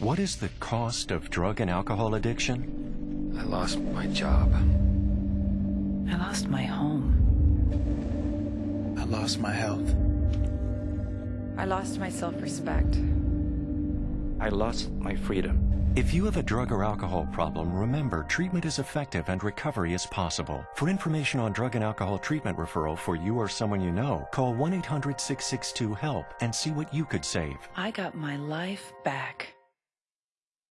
What is the cost of drug and alcohol addiction? I lost my job. I lost my home. I lost my health. I lost my self-respect. I lost my freedom. If you have a drug or alcohol problem, remember treatment is effective and recovery is possible. For information on drug and alcohol treatment referral for you or someone you know, call 1 800 662 HELP and see what you could save. I got my life back.